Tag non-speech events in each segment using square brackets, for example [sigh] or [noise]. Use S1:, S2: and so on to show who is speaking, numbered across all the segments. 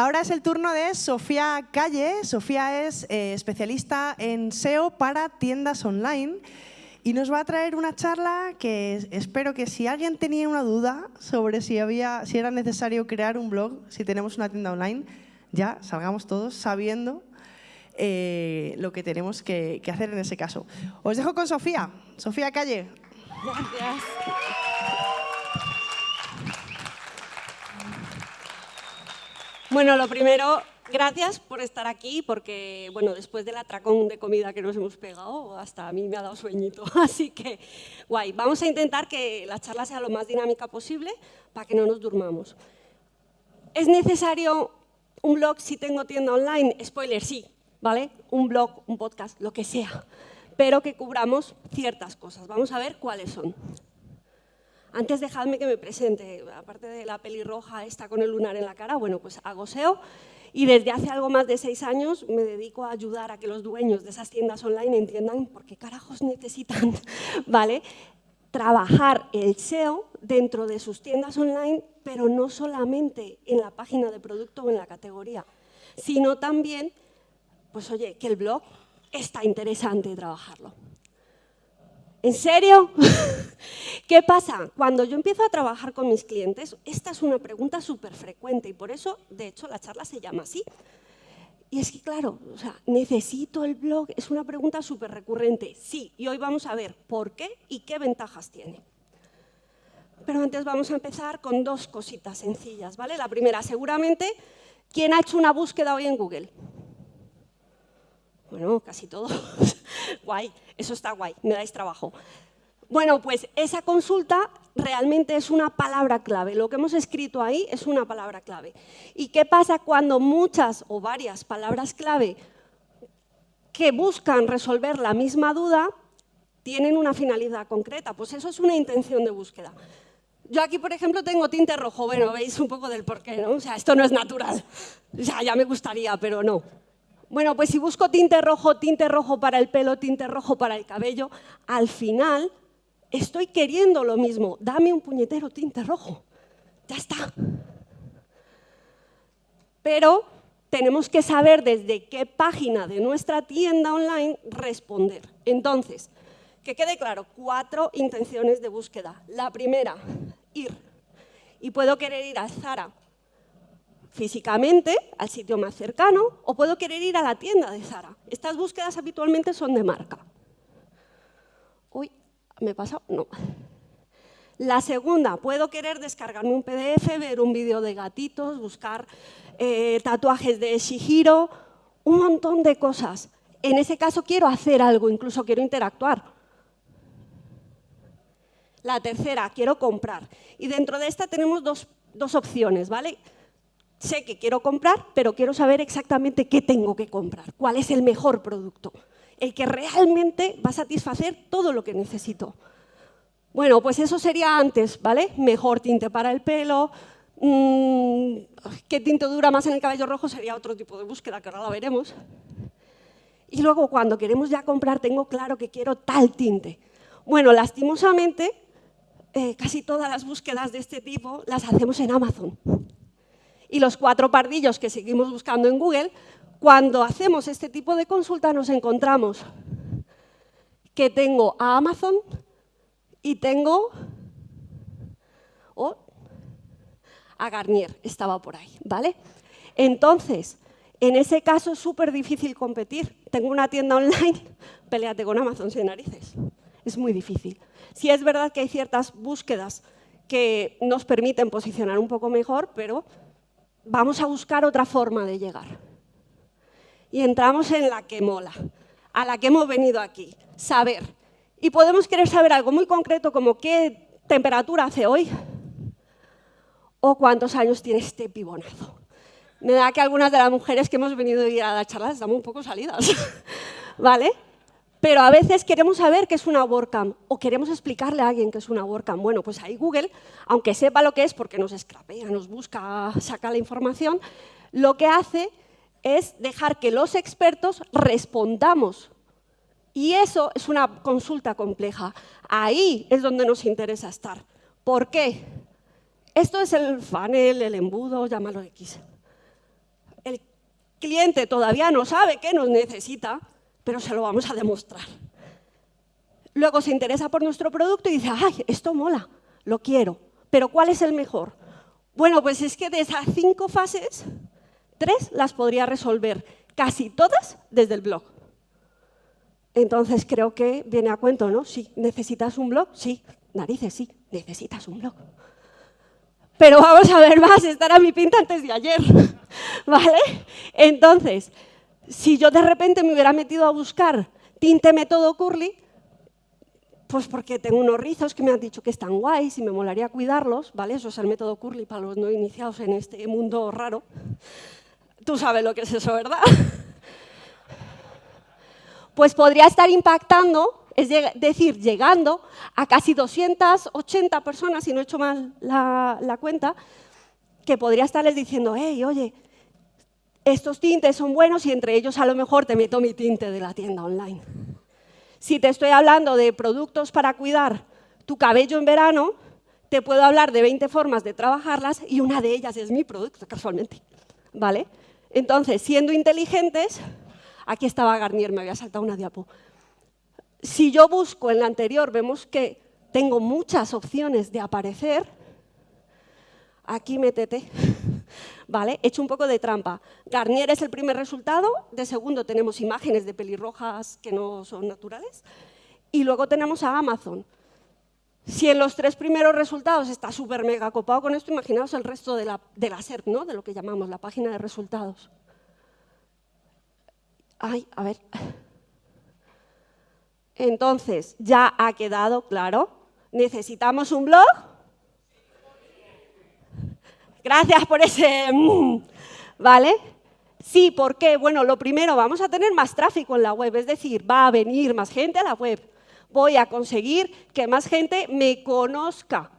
S1: Ahora es el turno de Sofía Calle. Sofía es eh, especialista en SEO para tiendas online y nos va a traer una charla que espero que si alguien tenía una duda sobre si, había, si era necesario crear un blog, si tenemos una tienda online, ya salgamos todos sabiendo eh, lo que tenemos que, que hacer en ese caso. Os dejo con Sofía. Sofía Calle.
S2: Gracias. Bueno, lo primero, gracias por estar aquí, porque bueno, después del atracón de comida que nos hemos pegado, hasta a mí me ha dado sueñito, [laughs] así que guay. Vamos a intentar que la charla sea lo más dinámica posible para que no nos durmamos. ¿Es necesario un blog si tengo tienda online? Spoiler, sí, ¿vale? Un blog, un podcast, lo que sea, pero que cubramos ciertas cosas. Vamos a ver cuáles son. Antes dejadme que me presente, aparte de la pelirroja esta con el lunar en la cara, bueno, pues hago SEO y desde hace algo más de seis años me dedico a ayudar a que los dueños de esas tiendas online entiendan por qué carajos necesitan, [laughs] ¿vale? Trabajar el SEO dentro de sus tiendas online, pero no solamente en la página de producto o en la categoría, sino también, pues oye, que el blog está interesante trabajarlo. ¿En serio? [laughs] ¿Qué pasa? Cuando yo empiezo a trabajar con mis clientes, esta es una pregunta súper frecuente y por eso, de hecho, la charla se llama así. Y es que, claro, ¿necesito el blog? Es una pregunta súper recurrente. Sí, y hoy vamos a ver por qué y qué ventajas tiene. Pero antes vamos a empezar con dos cositas sencillas, ¿vale? La primera, seguramente, ¿quién ha hecho una búsqueda hoy en Google? Bueno, casi todos. [laughs] guay, eso está guay, me dais trabajo. Bueno, pues esa consulta realmente es una palabra clave. Lo que hemos escrito ahí es una palabra clave. ¿Y qué pasa cuando muchas o varias palabras clave que buscan resolver la misma duda tienen una finalidad concreta? Pues eso es una intención de búsqueda. Yo aquí, por ejemplo, tengo tinte rojo. Bueno, veis un poco del porqué, ¿no? O sea, esto no es natural. O sea, ya me gustaría, pero no. Bueno, pues si busco tinte rojo, tinte rojo para el pelo, tinte rojo para el cabello, al final estoy queriendo lo mismo. Dame un puñetero tinte rojo. Ya está. Pero tenemos que saber desde qué página de nuestra tienda online responder. Entonces, que quede claro, cuatro intenciones de búsqueda. La primera, ir. Y puedo querer ir a Zara físicamente al sitio más cercano o puedo querer ir a la tienda de Zara. Estas búsquedas habitualmente son de marca. ¿Me he pasado? No. La segunda, puedo querer descargarme un PDF, ver un vídeo de gatitos, buscar eh, tatuajes de Shihiro, un montón de cosas. En ese caso quiero hacer algo, incluso quiero interactuar. La tercera, quiero comprar. Y dentro de esta tenemos dos, dos opciones, ¿vale? sé que quiero comprar, pero quiero saber exactamente qué tengo que comprar, cuál es el mejor producto, el que realmente va a satisfacer todo lo que necesito. Bueno, pues eso sería antes, ¿vale? Mejor tinte para el pelo, mm, qué tinte dura más en el cabello rojo sería otro tipo de búsqueda, que ahora la veremos. Y luego cuando queremos ya comprar, tengo claro que quiero tal tinte. Bueno, lastimosamente, eh, casi todas las búsquedas de este tipo las hacemos en Amazon y los cuatro pardillos que seguimos buscando en Google, cuando hacemos este tipo de consulta nos encontramos que tengo a Amazon y tengo a Garnier, estaba por ahí, ¿vale? Entonces, en ese caso es súper difícil competir. Tengo una tienda online, [laughs] peleate con Amazon sin narices. Es muy difícil. Si es verdad que hay ciertas búsquedas que nos permiten posicionar un poco mejor, pero vamos a buscar otra forma de llegar. Y entramos en la que mola, a la que hemos venido aquí, saber. Y podemos querer saber algo muy concreto como qué temperatura hace hoy o cuántos años tiene este pibonazo. Me da que algunas de las mujeres que hemos venido a ir a la charla estamos un poco salidas, [laughs] ¿vale? Pero a veces queremos saber qué es una WordCamp o queremos explicarle a alguien qué es una WordCamp. Bueno, pues ahí Google, aunque sepa lo que es porque nos escrapea, nos busca, saca la información, lo que hace es dejar que los expertos respondamos. Y eso es una consulta compleja. Ahí es donde nos interesa estar. ¿Por qué? Esto es el funnel, el embudo, llámalo X. cliente todavía no sabe que nos necesita, pero se lo vamos a demostrar. Luego se interesa por nuestro producto y dice, ¡ay, esto mola, lo quiero! Pero ¿cuál es el mejor? Bueno, pues es que de esas cinco fases, tres las podría resolver casi todas desde el blog. Entonces creo que viene a cuento, ¿no? Sí, ¿necesitas un blog? Sí, narices, sí, necesitas un blog. Pero vamos a ver más, estará mi pinta antes de ayer, [laughs] ¿vale? Entonces, si yo de repente me hubiera metido a buscar tinte método curly, pues porque tengo unos rizos que me han dicho que están guays y me molaría cuidarlos, ¿vale? Eso es el método curly para los no iniciados en este mundo raro. Tú sabes lo que es eso, ¿verdad? [laughs] Pues podría estar impactando, es decir, llegando a casi 280 personas, si no he hecho mal la, la cuenta, que podría estarles diciendo, hey, oye, estos tintes son buenos y entre ellos a lo mejor te meto mi tinte de la tienda online. Si te estoy hablando de productos para cuidar tu cabello en verano, te puedo hablar de 20 formas de trabajarlas y una de ellas es mi producto, casualmente. ¿Vale? Entonces, siendo inteligentes, aquí estaba Garnier, me había saltado una diapo. Si yo busco en la anterior, vemos que tengo muchas opciones de aparecer. Aquí métete. [laughs] ¿vale? He hecho un poco de trampa. Garnier es el primer resultado, de segundo tenemos imágenes de pelirrojas que no son naturales, y luego tenemos a Amazon. Si en los tres primeros resultados está súper mega copado con esto, imaginaos el resto de la, de la SERP, ¿no? de lo que llamamos la página de resultados. Ay, a ver. Entonces, ya ha quedado claro. ¿Necesitamos un blog? Gracias por ese... Mm, ¿Vale? Sí, ¿por qué? Bueno, lo primero, vamos a tener más tráfico en la web, es decir, va a venir más gente a la web. Voy a conseguir que más gente me conozca.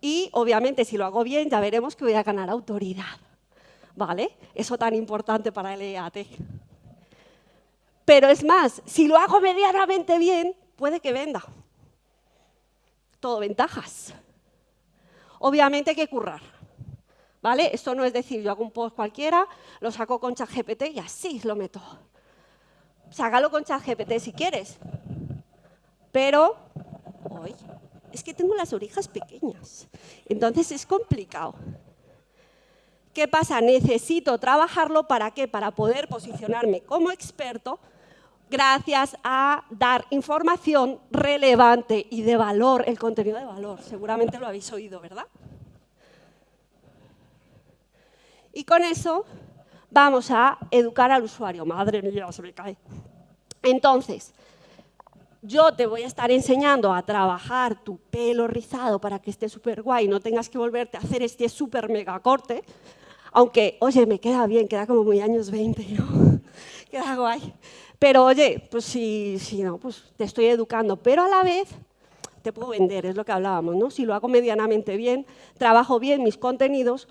S2: Y, obviamente, si lo hago bien, ya veremos que voy a ganar autoridad. ¿Vale? Eso tan importante para el EAT. Pero es más, si lo hago medianamente bien, puede que venda. Todo ventajas. Obviamente hay que currar. ¿Vale? Esto no es decir, yo hago un post cualquiera, lo saco con ChatGPT y así lo meto. Sácalo con ChatGPT si quieres. Pero, hoy, es que tengo las orejas pequeñas, entonces es complicado. ¿Qué pasa? Necesito trabajarlo para qué? Para poder posicionarme como experto gracias a dar información relevante y de valor, el contenido de valor. Seguramente lo habéis oído, ¿verdad? Y con eso vamos a educar al usuario. Madre mía, se me cae. Entonces, yo te voy a estar enseñando a trabajar tu pelo rizado para que esté súper guay, no tengas que volverte a hacer este súper mega corte, aunque, oye, me queda bien, queda como muy años 20, ¿no? [laughs] queda guay. Pero, oye, pues si, si no, pues te estoy educando, pero a la vez te puedo vender, es lo que hablábamos, ¿no? Si lo hago medianamente bien, trabajo bien mis contenidos,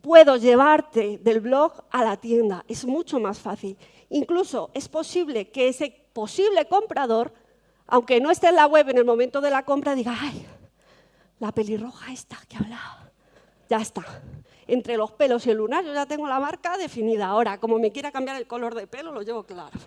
S2: puedo llevarte del blog a la tienda. Es mucho más fácil. Incluso es posible que ese posible comprador, aunque no esté en la web en el momento de la compra, diga, ay, la pelirroja esta que hablaba, ya está. Entre los pelos y el lunar yo ya tengo la marca definida. Ahora, como me quiera cambiar el color de pelo, lo llevo claro.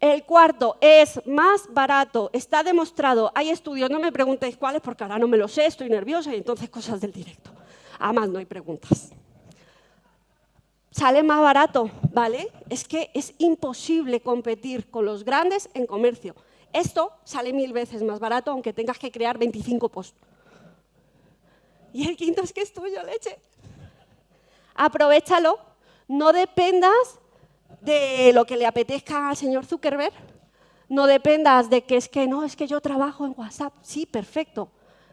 S2: El cuarto es más barato, está demostrado. Hay estudios, no me preguntéis cuáles porque ahora no me lo sé, estoy nerviosa y entonces cosas del directo. Además, no hay preguntas. Sale más barato, ¿vale? Es que es imposible competir con los grandes en comercio. Esto sale mil veces más barato, aunque tengas que crear 25 posts. Y el quinto es que es tuyo, leche. Aprovechalo, no dependas de lo que le apetezca al señor Zuckerberg, no dependas de que es que no, es que yo trabajo en WhatsApp. Sí, perfecto,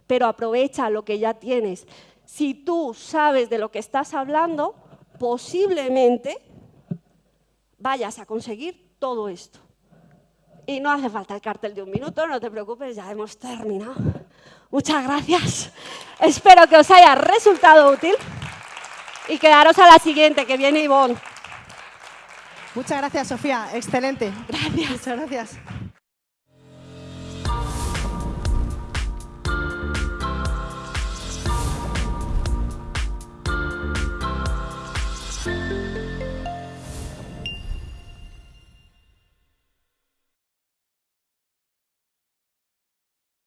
S2: pero aprovecha lo que ya tienes si tú sabes de lo que estás hablando, posiblemente vayas a conseguir todo esto. Y no hace falta el cartel de un minuto, no te preocupes, ya hemos terminado. Muchas gracias. Espero que os haya resultado útil y quedaros a la siguiente, que viene Ivonne.
S1: Muchas gracias, Sofía. Excelente.
S2: Gracias.
S1: Muchas gracias.